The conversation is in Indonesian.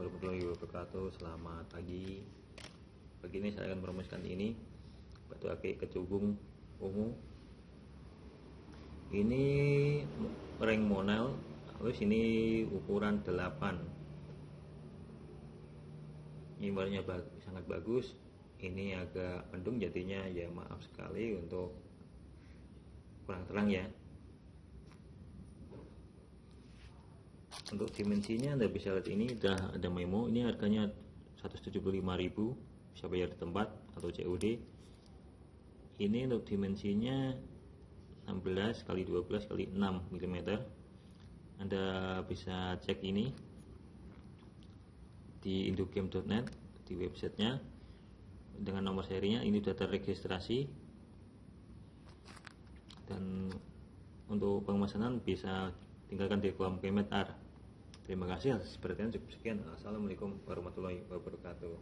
warahmatullahi wabarakatuh. Selamat pagi. Pagi ini saya akan merumuskan ini. Batu akik kecubung ungu. Ini ring monel. Terus ini ukuran 8 Ini warnanya sangat bagus. Ini agak mendung jadinya ya maaf sekali untuk kurang terang ya untuk dimensinya anda bisa lihat ini udah ada memo. Ini harganya 175.000 bisa bayar di tempat atau COD ini untuk dimensinya 16 kali 12 kali 6 mm anda bisa cek ini di indogame.net di websitenya. Dengan nomor serinya ini sudah terregistrasi. Dan untuk pemesanan bisa tinggalkan di kolom komentar Terima kasih perhatian cukup sekian. Assalamualaikum warahmatullahi wabarakatuh.